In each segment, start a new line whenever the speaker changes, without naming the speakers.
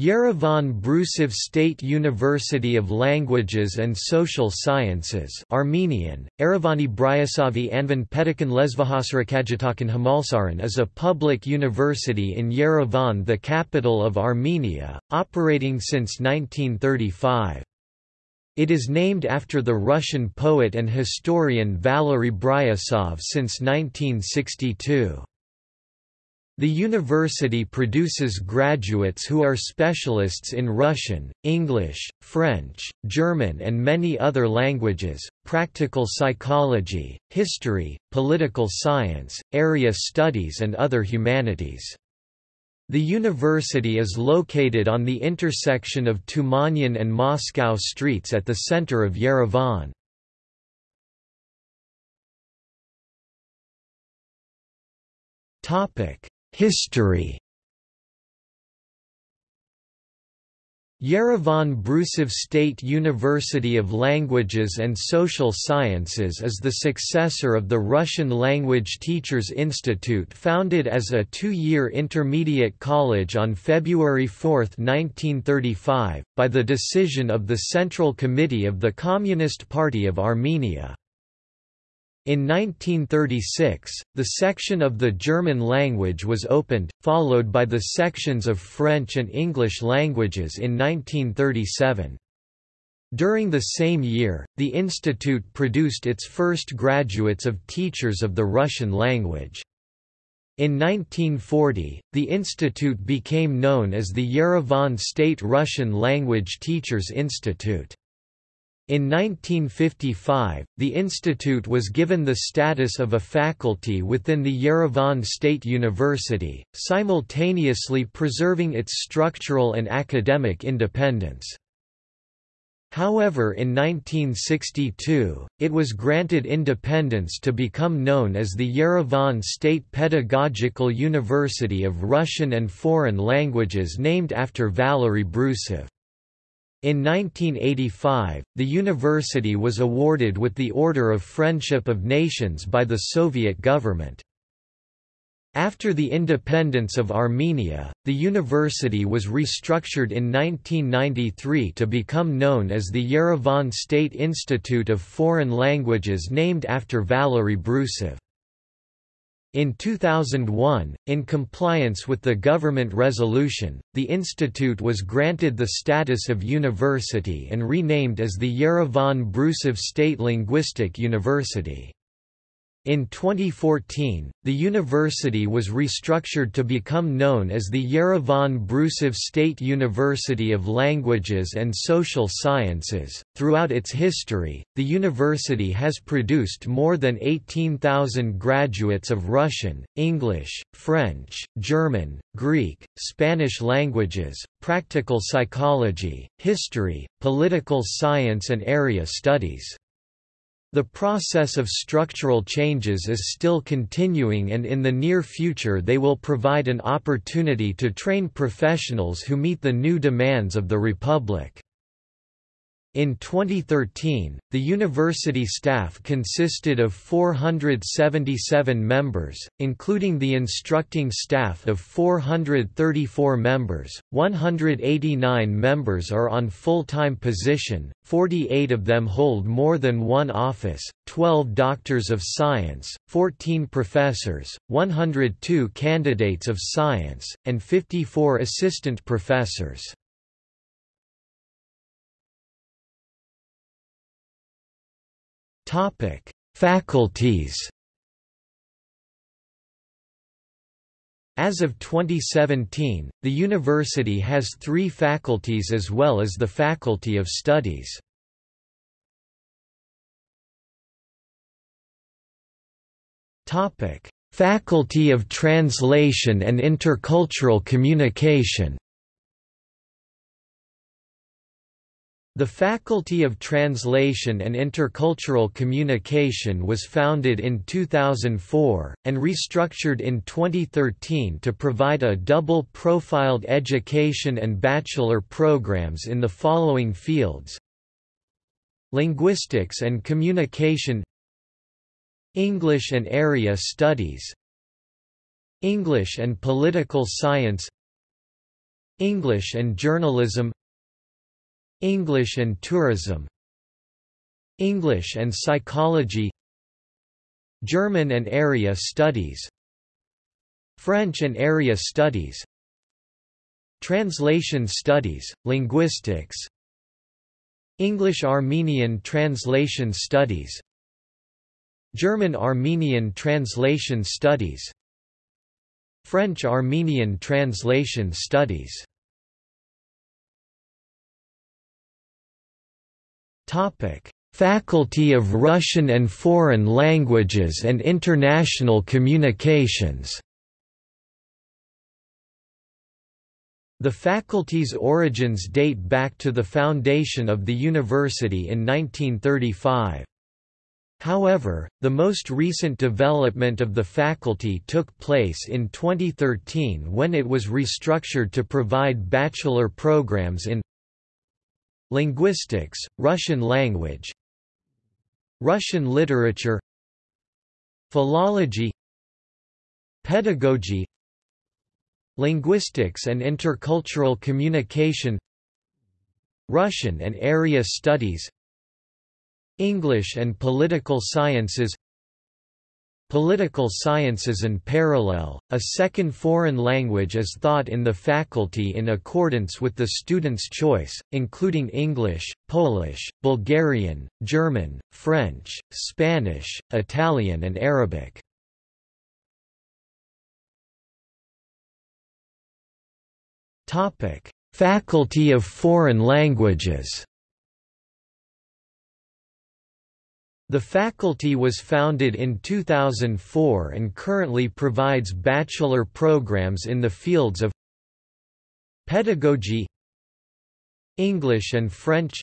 Yerevan Brusov State University of Languages and Social Sciences Armenian, Erevani Bryasavi Anvan Pedikan Lesvahasrakajitakan Hamalsaran is a public university in Yerevan the capital of Armenia, operating since 1935. It is named after the Russian poet and historian Valery Bryusov since 1962. The university produces graduates who are specialists in Russian, English, French, German and many other languages, practical psychology, history, political science, area studies and other humanities. The university is located on the intersection of Tumanyan and Moscow streets at the center of Yerevan. Topic History Yerevan Brusov State University of Languages and Social Sciences is the successor of the Russian Language Teachers Institute founded as a two-year intermediate college on February 4, 1935, by the decision of the Central Committee of the Communist Party of Armenia. In 1936, the section of the German language was opened, followed by the sections of French and English languages in 1937. During the same year, the institute produced its first graduates of teachers of the Russian language. In 1940, the institute became known as the Yerevan State Russian Language Teachers Institute. In 1955, the institute was given the status of a faculty within the Yerevan State University, simultaneously preserving its structural and academic independence. However in 1962, it was granted independence to become known as the Yerevan State Pedagogical University of Russian and Foreign Languages named after Valery Brusov. In 1985, the university was awarded with the Order of Friendship of Nations by the Soviet government. After the independence of Armenia, the university was restructured in 1993 to become known as the Yerevan State Institute of Foreign Languages named after Valery Brusov. In 2001, in compliance with the government resolution, the institute was granted the status of university and renamed as the Yerevan Brusov State Linguistic University. In 2014, the university was restructured to become known as the Yerevan Brusov State University of Languages and Social Sciences. Throughout its history, the university has produced more than 18,000 graduates of Russian, English, French, German, Greek, Spanish languages, practical psychology, history, political science, and area studies. The process of structural changes is still continuing and in the near future they will provide an opportunity to train professionals who meet the new demands of the Republic. In 2013, the university staff consisted of 477 members, including the instructing staff of 434 members, 189 members are on full-time position, 48 of them hold more than one office, 12 doctors of science, 14 professors, 102 candidates of science, and 54 assistant professors. Topic: Faculties. As of 2017, the university has three faculties as well as the Faculty of Studies. Faculty of Translation and Intercultural Communication The Faculty of Translation and Intercultural Communication was founded in 2004, and restructured in 2013 to provide a double-profiled education and bachelor programs in the following fields. Linguistics and Communication English and Area Studies English and Political Science English and journalism English and tourism. English and psychology. German and area studies. French and area studies. Translation studies, linguistics. English-Armenian translation studies. German-Armenian translation studies. French-Armenian translation studies Faculty of Russian and Foreign Languages and International Communications The faculty's origins date back to the foundation of the university in 1935. However, the most recent development of the faculty took place in 2013 when it was restructured to provide bachelor programs in Linguistics, Russian language Russian literature Philology Pedagogy Linguistics and intercultural communication Russian and area studies English and political sciences Political sciences and parallel, a second foreign language is taught in the faculty in accordance with the student's choice, including English, Polish, Bulgarian, German, French, Spanish, Italian and Arabic. Faculty of Foreign Languages. The faculty was founded in 2004 and currently provides bachelor programs in the fields of pedagogy, English and French,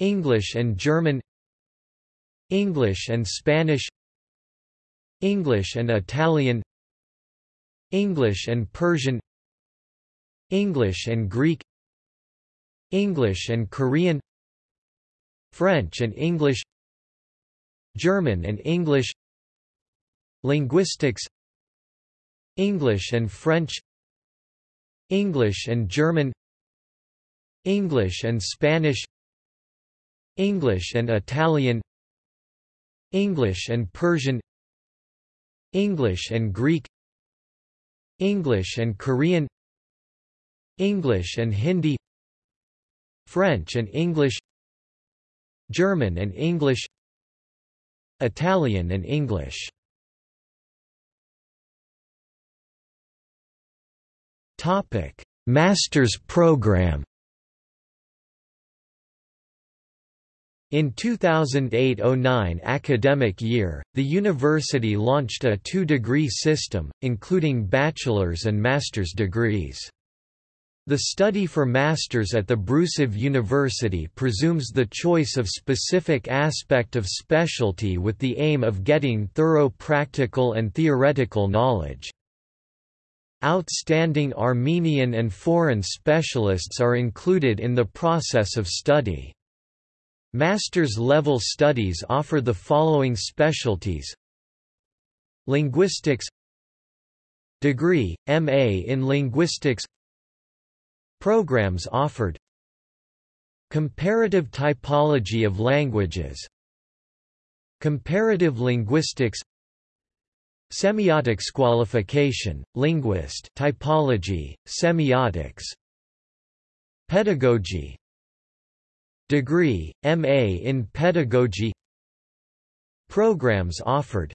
English and German, English and Spanish, English and Italian, English and Persian, English and Greek English and Korean French and English German and English Linguistics English and French English and German English and Spanish English and Italian English and Persian English and Greek English and Korean English and Hindi French and English German and English Italian and English Topic: Master's program. In 2008–09 academic year, the university launched a two-degree system, including bachelor's and master's degrees. The study for masters at the Brusov University presumes the choice of specific aspect of specialty with the aim of getting thorough practical and theoretical knowledge. Outstanding Armenian and foreign specialists are included in the process of study. Master's level studies offer the following specialties Linguistics Degree, M.A. in Linguistics Programs offered. Comparative typology of languages. Comparative linguistics. Semiotics qualification, linguist typology, semiotics. Pedagogy. Degree, M.A. in Pedagogy. Programs offered.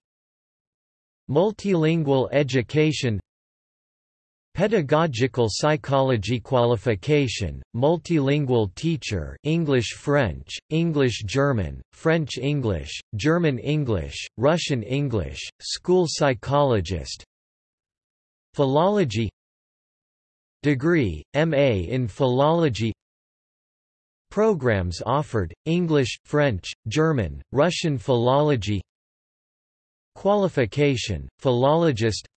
Multilingual education Pedagogical Psychology Qualification, Multilingual Teacher English-French, English-German, French-English, German-English, Russian-English, School Psychologist Philology Degree, M.A. in Philology Programs offered, English, French, German, Russian Philology Qualification, Philologist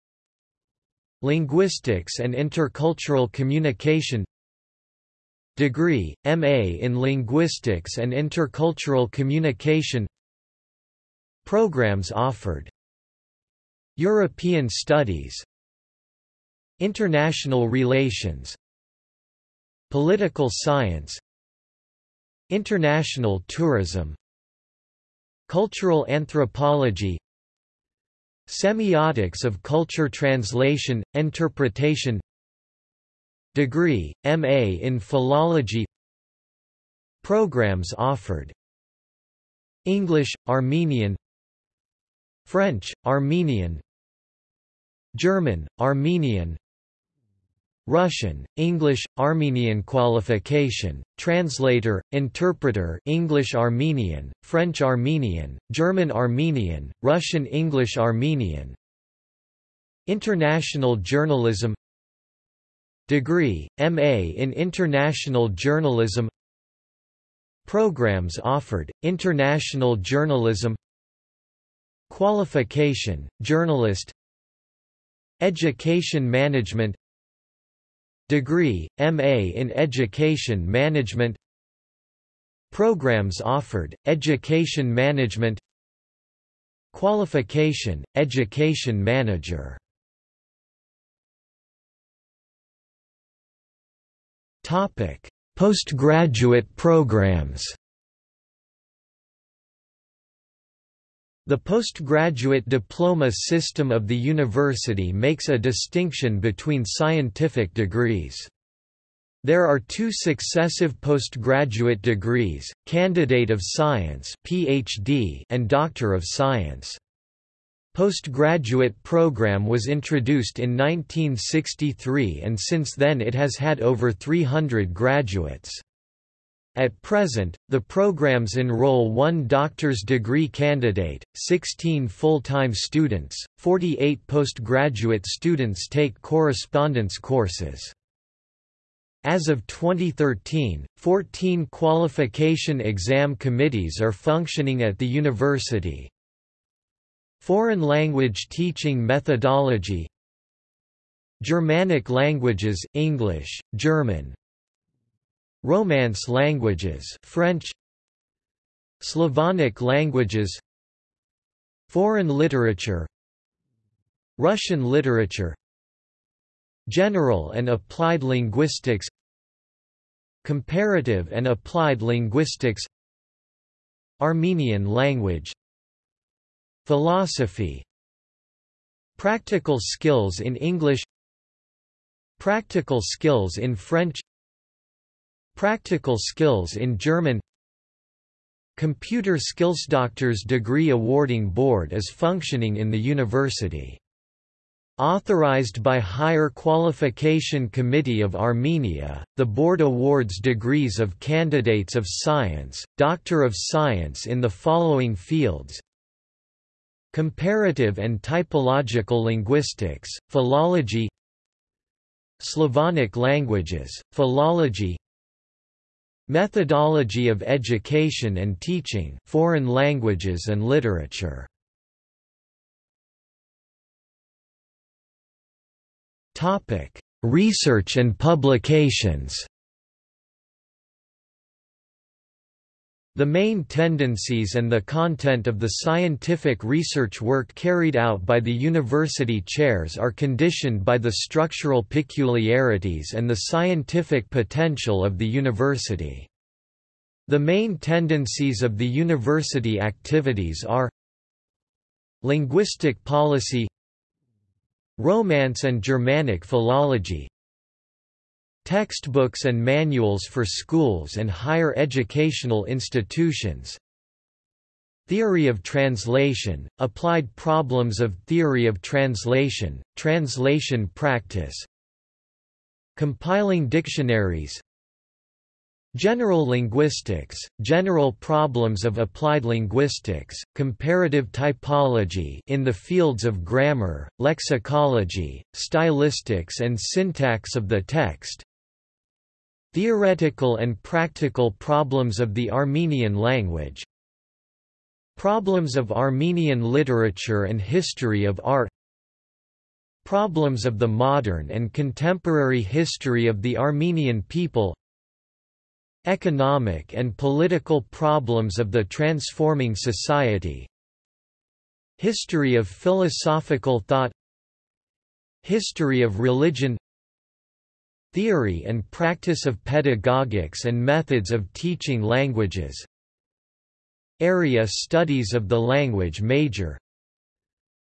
Linguistics and Intercultural Communication Degree, M.A. in Linguistics and Intercultural Communication Programs offered European Studies International Relations Political science International tourism Cultural anthropology Semiotics of culture translation, interpretation Degree, M.A. in Philology Programs offered English, Armenian French, Armenian German, Armenian Russian, English, Armenian qualification, translator, interpreter English Armenian, French Armenian, German Armenian, Russian English Armenian. International journalism. Degree, M.A. in International Journalism. Programs offered, International Journalism. Qualification, Journalist. Education Management Degree, M.A. in Education Management Programs offered, Education Management Qualification, Education Manager Postgraduate programs The postgraduate diploma system of the university makes a distinction between scientific degrees. There are two successive postgraduate degrees, Candidate of Science PhD and Doctor of Science. Postgraduate program was introduced in 1963 and since then it has had over 300 graduates. At present, the programs enroll one doctor's degree candidate, 16 full-time students, 48 postgraduate students take correspondence courses. As of 2013, 14 qualification exam committees are functioning at the university. Foreign language teaching methodology Germanic languages, English, German, Romance languages French Slavonic languages Foreign literature Russian literature General and applied linguistics Comparative and applied linguistics Armenian language Philosophy Practical skills in English Practical skills in French Practical skills in German Computer Skills Doctors Degree Awarding Board is functioning in the university. Authorized by Higher Qualification Committee of Armenia, the board awards degrees of Candidates of Science, Doctor of Science in the following fields. Comparative and Typological Linguistics, Philology. Slavonic languages, Philology Methodology of Education and Teaching Foreign Languages and Literature. Research and publications The main tendencies and the content of the scientific research work carried out by the university chairs are conditioned by the structural peculiarities and the scientific potential of the university. The main tendencies of the university activities are Linguistic policy Romance and Germanic philology Textbooks and manuals for schools and higher educational institutions. Theory of translation, applied problems of theory of translation, translation practice. Compiling dictionaries. General linguistics, general problems of applied linguistics, comparative typology in the fields of grammar, lexicology, stylistics and syntax of the text, Theoretical and practical problems of the Armenian language. Problems of Armenian literature and history of art. Problems of the modern and contemporary history of the Armenian people. Economic and political problems of the transforming society. History of philosophical thought. History of religion Theory and practice of pedagogics and methods of teaching languages. Area studies of the language major.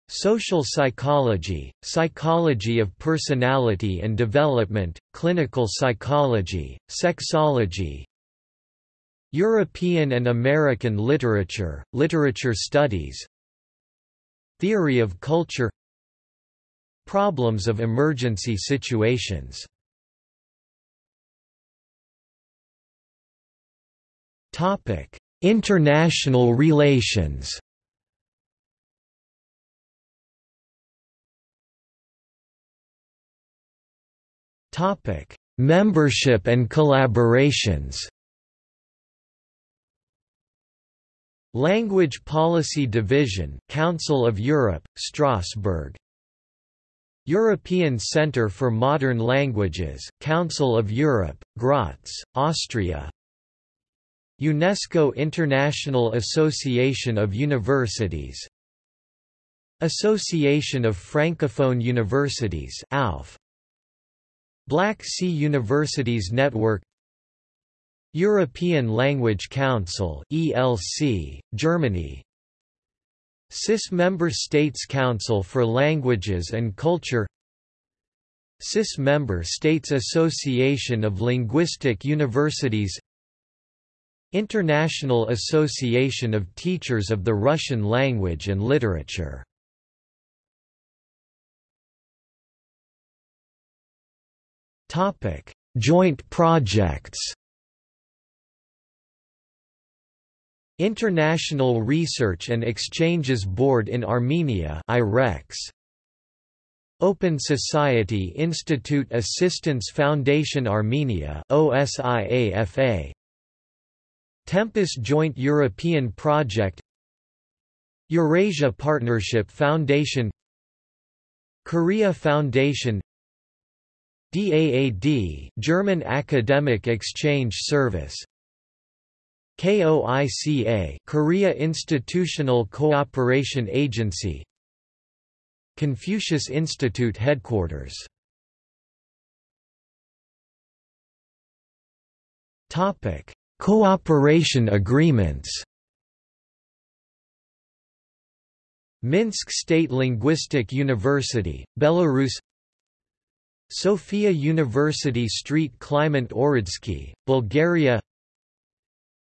Social psychology, psychology of personality and development, clinical psychology, sexology. European and American literature, literature studies. Theory of culture. Problems of emergency situations International relations. Topic: Membership and collaborations. Language Policy Division Council of Europe, Strasbourg. European Centre for Modern Languages Council of Europe, Graz, Austria UNESCO International Association of Universities Association of Francophone Universities ALF Black Sea Universities Network European Language Council ELC Germany CIS Member States Council for Languages and Culture CIS Member States Association of Linguistic Universities International Association of Teachers of the Russian Language and Literature. Topic: Joint projects International Research and Exchanges Board in Armenia IREX Open Society Institute Assistance Foundation Armenia OSIAFA Tempus Joint European Project Eurasia Partnership Foundation Korea Foundation DAAD German Academic Exchange Service KOICA Korea Institutional Cooperation Agency Confucius Institute Headquarters. Topic Cooperation agreements. Minsk State Linguistic University, Belarus. Sofia University Street Kliment Ohridski, Bulgaria.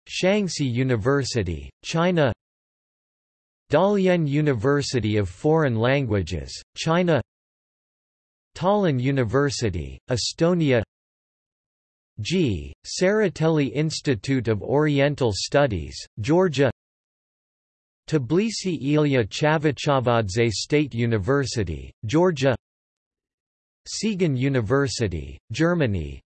Shaanxi University, China. Dalian University of Foreign Languages, China. Tallinn University, Estonia G. Tsereteli Institute of Oriental Studies, Georgia Tbilisi Ilia Chavchavadze State University, Georgia Siegen University, Germany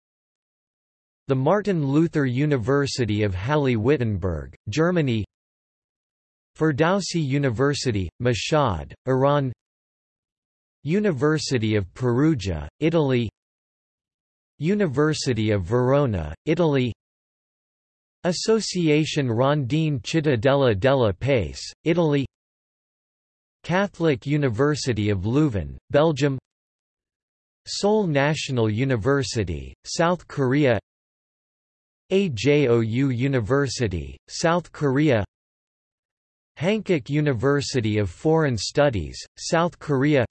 The Martin Luther University of Halle-Wittenberg, Germany Ferdowsi University, Mashhad, Iran University of Perugia, Italy University of Verona, Italy. Association Rondine Cittadella della Pace, Italy. Catholic University of Leuven, Belgium. Seoul National University, South Korea. AJOU University, South Korea. Hankuk University of Foreign Studies, South Korea.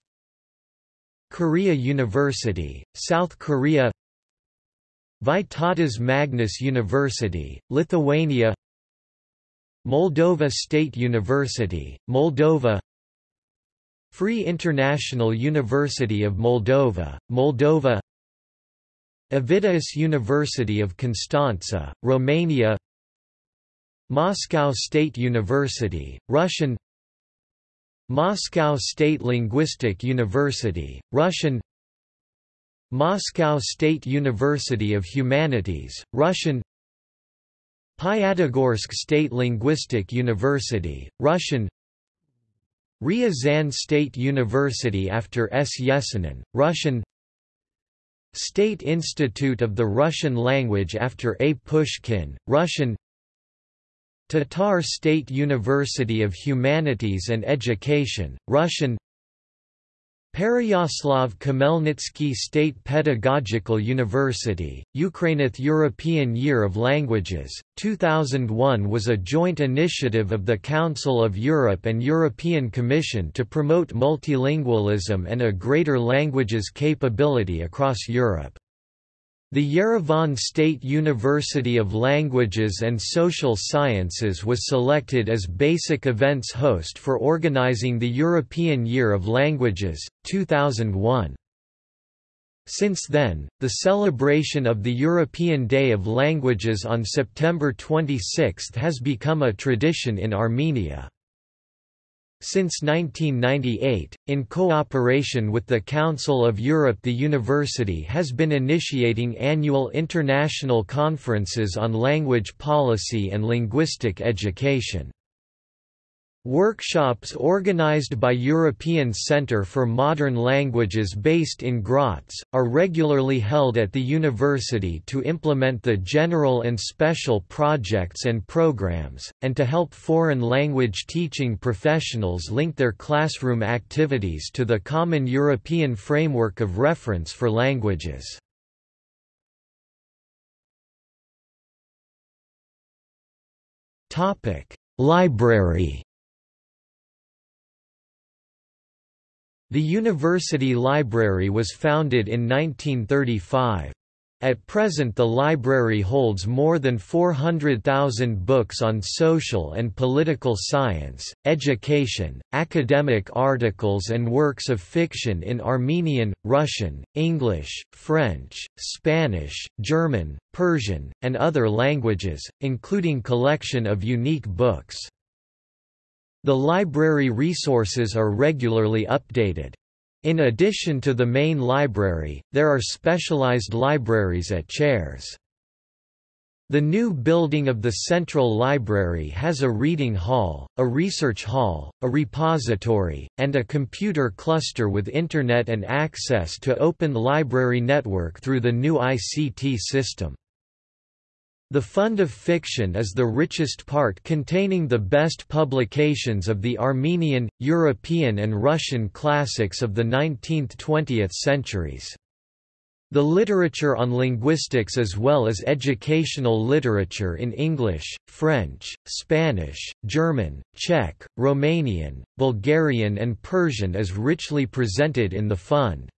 Korea University, South Korea Vytautas Magnus University, Lithuania Moldova State University, Moldova Free International University of Moldova, Moldova Ovidius University of Constanța, Romania Moscow State University, Russian Moscow State Linguistic University, Russian Moscow State University of Humanities, Russian Pyatigorsk State Linguistic University, Russian Ryazan State University after S. Yesenin, Russian State Institute of the Russian Language after A. Pushkin, Russian Tatar State University of Humanities and Education, Russian Pereyaslav Khmelnytsky State Pedagogical University, Ukrainith European Year of Languages, 2001 was a joint initiative of the Council of Europe and European Commission to promote multilingualism and a greater languages capability across Europe. The Yerevan State University of Languages and Social Sciences was selected as basic events host for organizing the European Year of Languages, 2001. Since then, the celebration of the European Day of Languages on September 26 has become a tradition in Armenia. Since 1998, in cooperation with the Council of Europe the university has been initiating annual international conferences on language policy and linguistic education. Workshops organized by European Centre for Modern Languages based in Graz, are regularly held at the university to implement the general and special projects and programs, and to help foreign language teaching professionals link their classroom activities to the common European framework of reference for languages. Library The university library was founded in 1935. At present the library holds more than 400,000 books on social and political science, education, academic articles and works of fiction in Armenian, Russian, English, French, Spanish, German, Persian, and other languages, including collection of unique books. The library resources are regularly updated. In addition to the main library, there are specialized libraries at chairs. The new building of the Central Library has a reading hall, a research hall, a repository, and a computer cluster with Internet and access to Open Library Network through the new ICT system. The Fund of Fiction is the richest part containing the best publications of the Armenian, European and Russian classics of the 19th–20th centuries. The literature on linguistics as well as educational literature in English, French, Spanish, German, Czech, Romanian, Bulgarian and Persian is richly presented in the fund.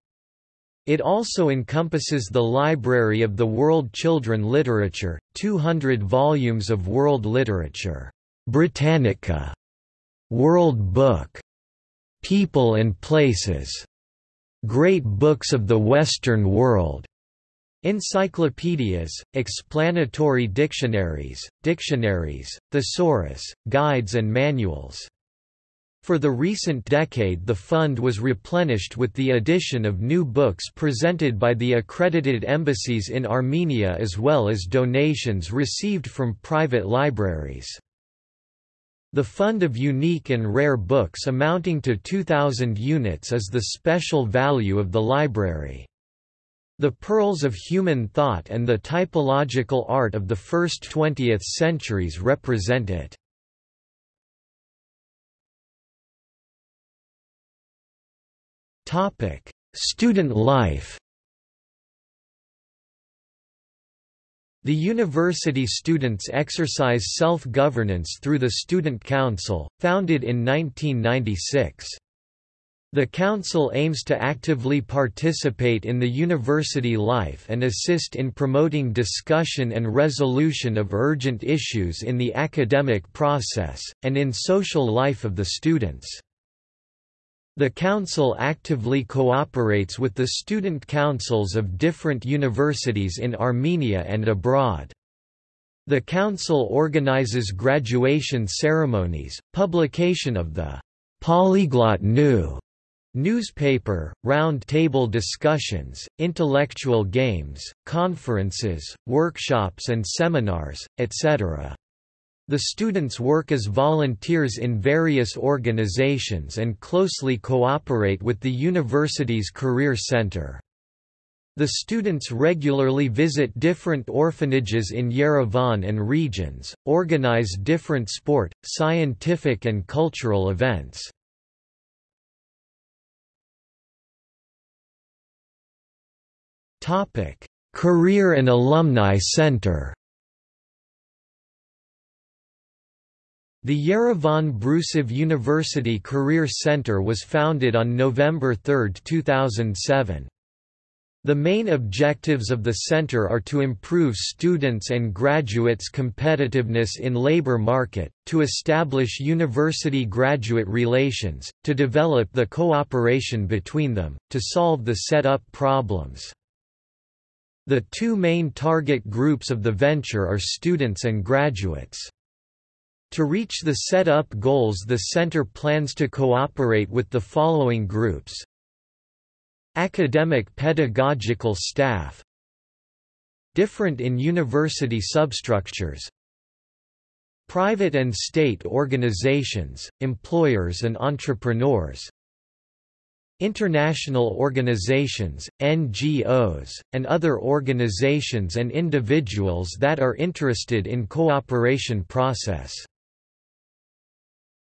It also encompasses the Library of the World Children Literature, 200 volumes of world literature, Britannica, World Book, People and Places, Great Books of the Western World, Encyclopedias, explanatory dictionaries, dictionaries, thesaurus, guides and manuals. For the recent decade the fund was replenished with the addition of new books presented by the accredited embassies in Armenia as well as donations received from private libraries. The fund of unique and rare books amounting to 2,000 units is the special value of the library. The pearls of human thought and the typological art of the first 20th centuries represent it. Student life The university students exercise self-governance through the Student Council, founded in 1996. The Council aims to actively participate in the university life and assist in promoting discussion and resolution of urgent issues in the academic process, and in social life of the students. The Council actively cooperates with the student councils of different universities in Armenia and abroad. The Council organizes graduation ceremonies, publication of the Polyglot New newspaper, round-table discussions, intellectual games, conferences, workshops and seminars, etc. The students work as volunteers in various organizations and closely cooperate with the university's Career Center. The students regularly visit different orphanages in Yerevan and regions, organize different sport, scientific and cultural events. Career and Alumni Center The Yerevan Brusov University Career Center was founded on November 3, 2007. The main objectives of the center are to improve students' and graduates' competitiveness in labor market, to establish university-graduate relations, to develop the cooperation between them, to solve the set-up problems. The two main target groups of the venture are students and graduates. To reach the set-up goals the center plans to cooperate with the following groups. Academic pedagogical staff. Different in university substructures. Private and state organizations, employers and entrepreneurs. International organizations, NGOs, and other organizations and individuals that are interested in cooperation process